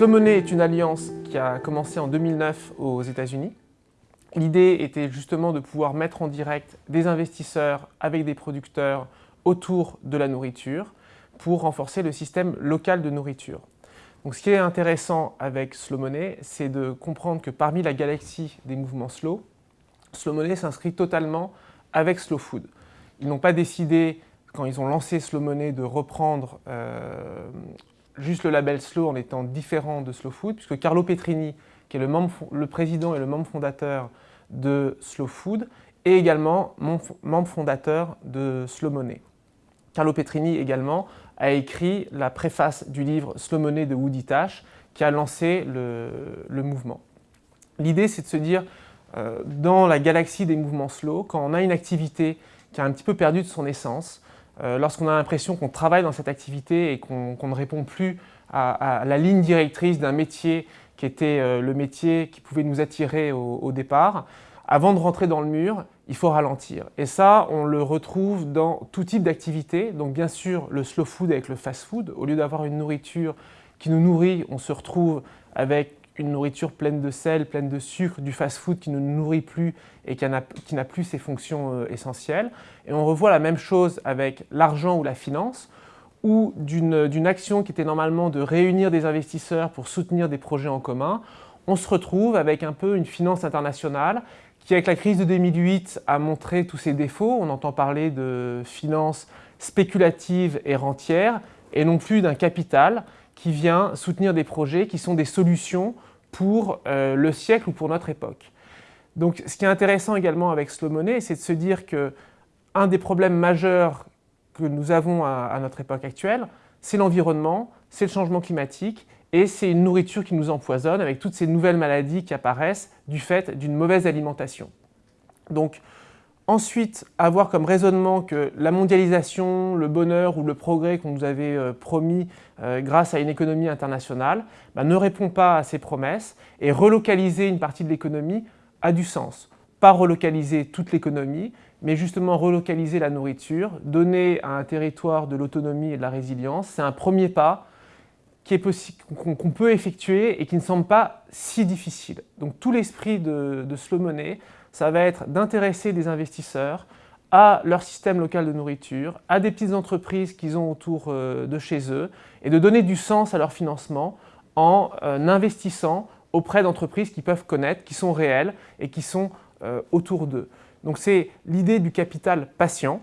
Slow Money est une alliance qui a commencé en 2009 aux États-Unis. L'idée était justement de pouvoir mettre en direct des investisseurs avec des producteurs autour de la nourriture pour renforcer le système local de nourriture. Donc, ce qui est intéressant avec Slow Money, c'est de comprendre que parmi la galaxie des mouvements slow, Slow Money s'inscrit totalement avec Slow Food. Ils n'ont pas décidé, quand ils ont lancé Slow Money, de reprendre euh, juste le label Slow en étant différent de Slow Food, puisque Carlo Petrini, qui est le, président et le membre fondateur de Slow Food, est également membre fondateur de Slow Money. Carlo Petrini également a écrit la préface du livre Slow Money de Woody Tash qui a lancé le, mouvement. L'idée c'est de se dire, euh, dans la galaxie des mouvements slow, quand on a une activité qui a un petit peu perdu de son essence, euh, lorsqu'on a l'impression qu'on travaille dans cette activité et qu'on ne répond plus à, la ligne directrice d'un métier qui était euh, le métier qui pouvait nous attirer au, départ, avant de rentrer dans le mur, il faut ralentir. Et ça, on le retrouve dans tout type d'activité. Donc bien sûr, le slow food avec le fast food. Au lieu d'avoir une nourriture qui nous nourrit, on se retrouve avec une nourriture pleine de sel, pleine de sucre, du fast-food qui ne nourrit plus et qui n'a plus ses fonctions euh, essentielles. Et on revoit la même chose avec l'argent ou la finance, ou d'une action qui était normalement de réunir des investisseurs pour soutenir des projets en commun, on se retrouve avec un peu une finance internationale qui, avec la crise de 2008, a montré tous ses défauts. On entend parler de finance spéculative et rentière, et non plus d'un capital qui vient soutenir des projets qui sont des solutions pour euh, le siècle ou pour notre époque. Donc ce qui est intéressant également avec Slow Money, c'est de se dire que un des problèmes majeurs que nous avons à, notre époque actuelle, c'est l'environnement, c'est le changement climatique et c'est une nourriture qui nous empoisonne avec toutes ces nouvelles maladies qui apparaissent du fait d'une mauvaise alimentation. Donc Ensuite, avoir comme raisonnement que la mondialisation, le bonheur ou le progrès qu'on nous avait euh, promis euh, grâce à une économie internationale bah, ne répond pas à ces promesses et relocaliser une partie de l'économie a du sens. Pas relocaliser toute l'économie, mais justement relocaliser la nourriture, donner à un territoire de l'autonomie et de la résilience, c'est un premier pas qu'on peut effectuer et qui ne semble pas si difficile. Donc tout l'esprit de, de Slow ça va être d'intéresser des investisseurs à leur système local de nourriture, à des petites entreprises qu'ils ont autour euh, de chez eux et de donner du sens à leur financement en euh, investissant auprès d'entreprises qu'ils peuvent connaître, qui sont réelles et qui sont euh, autour d'eux. Donc c'est l'idée du capital patient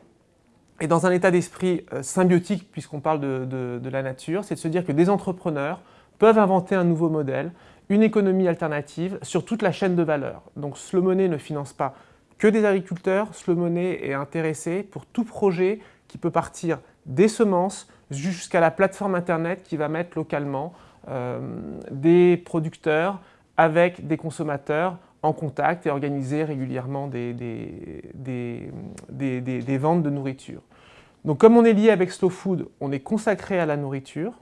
et dans un état d'esprit symbiotique, puisqu'on parle de, de la nature, c'est de se dire que des entrepreneurs peuvent inventer un nouveau modèle, une économie alternative sur toute la chaîne de valeur. Donc Slow Money ne finance pas que des agriculteurs, Slow Money est intéressé pour tout projet qui peut partir des semences jusqu'à la plateforme internet qui va mettre localement euh, des producteurs avec des consommateurs en contact et organiser régulièrement des, des, des ventes de nourriture. Donc comme on est lié avec Slow Food, on est consacré à la nourriture,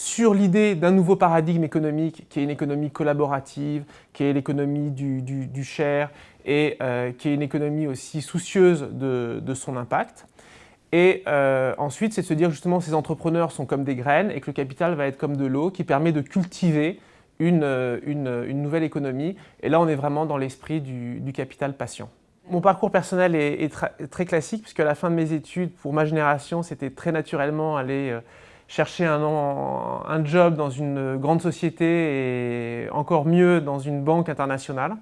sur l'idée d'un nouveau paradigme économique qui est une économie collaborative, qui est l'économie du, du, share et euh, qui est une économie aussi soucieuse de, son impact. Et euh, ensuite, c'est de se dire justement ces entrepreneurs sont comme des graines et que le capital va être comme de l'eau qui permet de cultiver une, une, nouvelle économie. Et là, on est vraiment dans l'esprit du, capital patient. Mon parcours personnel est, très classique puisque à la fin de mes études, pour ma génération, c'était très naturellement aller euh, chercher un, un, job dans une grande société et encore mieux dans une banque internationale.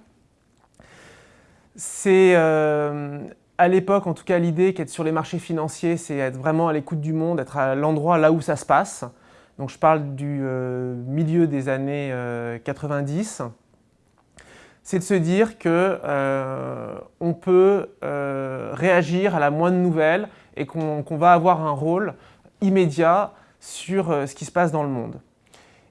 C'est euh, à l'époque, en tout cas, l'idée qu'être sur les marchés financiers, c'est être vraiment à l'écoute du monde, être à l'endroit là où ça se passe. Donc je parle du euh, milieu des années 90. Euh, c'est de se dire qu'on on peut réagir à la moindre nouvelle et qu'on va avoir un rôle immédiat sur euh, ce qui se passe dans le monde.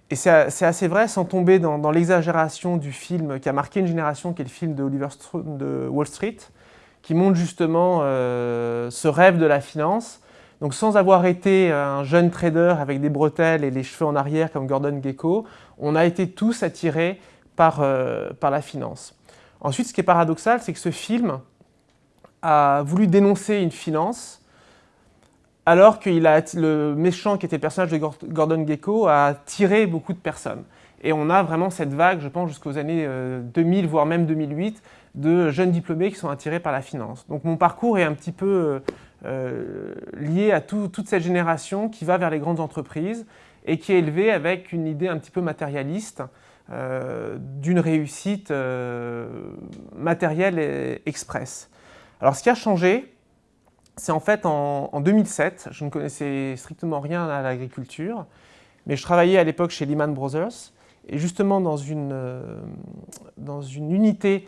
Et c'est assez vrai, sans tomber dans, l'exagération du film qui a marqué une génération, qui est le film de Oliver Stone de Wall Street, qui montre justement euh, ce rêve de la finance. Donc sans avoir été un jeune trader avec des bretelles et les cheveux en arrière comme Gordon Gekko, on a été tous attirés par, euh, par la finance. Ensuite, ce qui est paradoxal, c'est que ce film a voulu dénoncer une finance alors que le méchant qui était le personnage de Gordon Gecko a tiré beaucoup de personnes. Et on a vraiment cette vague, je pense, jusqu'aux années 2000, euh, voire même 2008, de jeunes diplômés qui sont attirés par la finance. Donc mon parcours est un petit peu euh, lié à toute cette génération qui va vers les grandes entreprises et qui est élevée avec une idée un petit peu matérialiste euh, d'une réussite matérielle et express. Alors ce qui a changé, c'est en fait en, en 2007, je ne connaissais strictement rien à l'agriculture, mais je travaillais à l'époque chez Lehman Brothers, et justement dans une, euh, dans une unité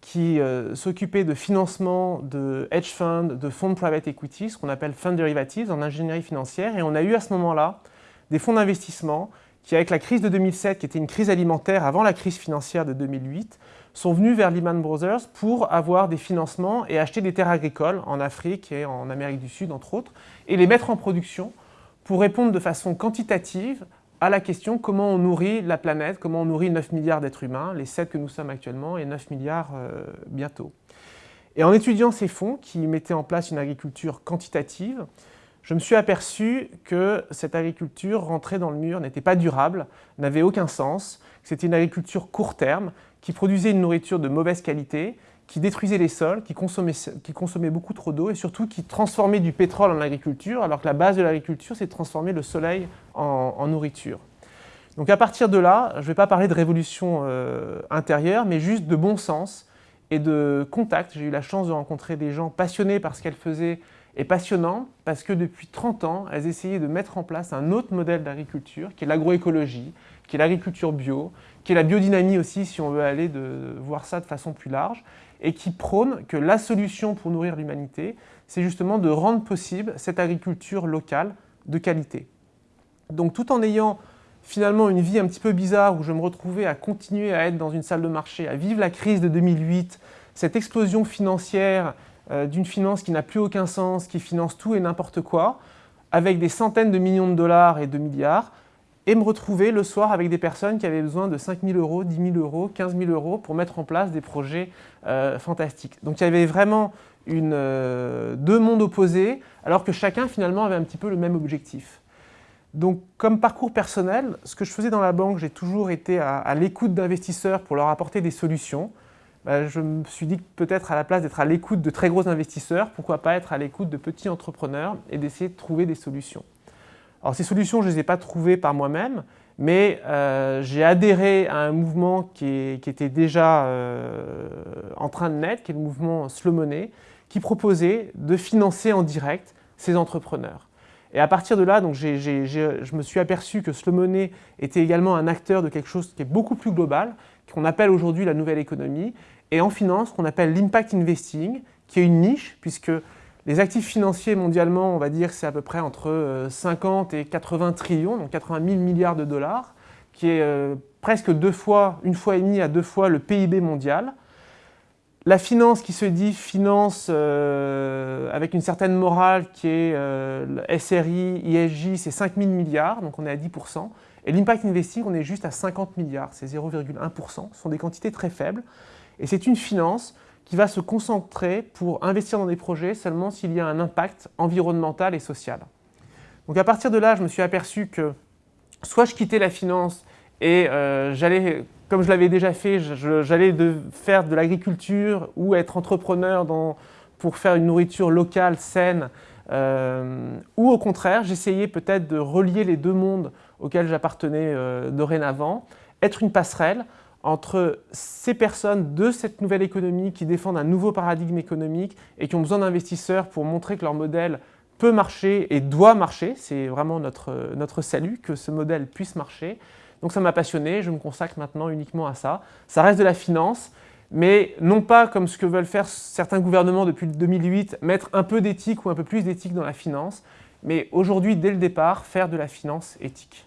qui euh, s'occupait de financement de hedge funds, de fonds de private equity, ce qu'on appelle fund derivatives en ingénierie financière. Et on a eu à ce moment-là des fonds d'investissement qui, avec la crise de 2007, qui était une crise alimentaire avant la crise financière de 2008, sont venus vers Lehman Brothers pour avoir des financements et acheter des terres agricoles en Afrique et en Amérique du Sud, entre autres, et les mettre en production pour répondre de façon quantitative à la question comment on nourrit la planète, comment on nourrit 9 milliards d'êtres humains, les 7 que nous sommes actuellement et 9 milliards euh, bientôt. Et en étudiant ces fonds qui mettaient en place une agriculture quantitative, je me suis aperçu que cette agriculture rentrait dans le mur, n'était pas durable, n'avait aucun sens, c'était une agriculture court terme qui produisait une nourriture de mauvaise qualité, qui détruisait les sols, qui consommait, qui consommait beaucoup trop d'eau et surtout qui transformait du pétrole en agriculture, alors que la base de l'agriculture, c'est de transformer le soleil en, nourriture. Donc à partir de là, je ne vais pas parler de révolution euh, intérieure, mais juste de bon sens et de contact. J'ai eu la chance de rencontrer des gens passionnés par ce qu'elles faisaient et passionnants parce que depuis 30 ans, elles essayaient de mettre en place un autre modèle d'agriculture qui est l'agroécologie, qui est l'agriculture bio, qui est la biodynamie aussi si on veut aller de, voir ça de façon plus large et qui prône que la solution pour nourrir l'humanité, c'est justement de rendre possible cette agriculture locale de qualité. Donc tout en ayant finalement une vie un petit peu bizarre où je me retrouvais à continuer à être dans une salle de marché, à vivre la crise de 2008, cette explosion financière euh, d'une finance qui n'a plus aucun sens, qui finance tout et n'importe quoi, avec des centaines de millions de dollars et de milliards, et me retrouver le soir avec des personnes qui avaient besoin de 5 000 euros, 10 000 euros, 15 000 euros pour mettre en place des projets euh, fantastiques. Donc il y avait vraiment euh, deux mondes opposés, alors que chacun finalement avait un petit peu le même objectif. Donc comme parcours personnel, ce que je faisais dans la banque, j'ai toujours été à, l'écoute d'investisseurs pour leur apporter des solutions. Bah, je me suis dit que peut-être à la place d'être à l'écoute de très gros investisseurs, pourquoi pas être à l'écoute de petits entrepreneurs et d'essayer de trouver des solutions. Alors ces solutions, je ne les ai pas trouvées par moi-même, mais euh, j'ai adhéré à un mouvement qui, était déjà euh, en train de naître, qui est le mouvement Slow Money, qui proposait de financer en direct ces entrepreneurs. Et à partir de là, donc, je me suis aperçu que Slow Money était également un acteur de quelque chose qui est beaucoup plus global, qu'on appelle aujourd'hui la nouvelle économie, et en finance, qu'on appelle l'impact investing, qui est une niche, puisque les actifs financiers mondialement, on va dire c'est à peu près entre 50 euh, et 80 trillions, donc 80 000 milliards de dollars, qui est euh, presque deux fois, une fois et demie à deux fois le PIB mondial. La finance qui se dit finance euh, avec une certaine morale qui est SRI, ISJ, c'est 5 000 milliards, donc on est à 10%. Et l'impact investing, on est juste à 50 milliards, c'est 0,1%. Ce sont des quantités très faibles. Et c'est une finance qui va se concentrer pour investir dans des projets seulement s'il y a un impact environnemental et social. Donc à partir de là, je me suis aperçu que soit je quittais la finance et euh, j'allais, comme je l'avais déjà fait, j'allais faire de l'agriculture ou être entrepreneur pour faire une nourriture locale, saine, euh, ou au contraire, j'essayais peut-être de relier les deux mondes auxquels j'appartenais euh, dorénavant, être une passerelle entre ces personnes de cette nouvelle économie qui défendent un nouveau paradigme économique et qui ont besoin d'investisseurs pour montrer que leur modèle peut marcher et doit marcher. C'est vraiment notre, notre salut que ce modèle puisse marcher. Donc ça m'a passionné, je me consacre maintenant uniquement à ça. Ça reste de la finance, mais non pas comme ce que veulent faire certains gouvernements depuis 2008, mettre un peu d'éthique ou un peu plus d'éthique dans la finance, mais aujourd'hui, dès le départ, faire de la finance éthique.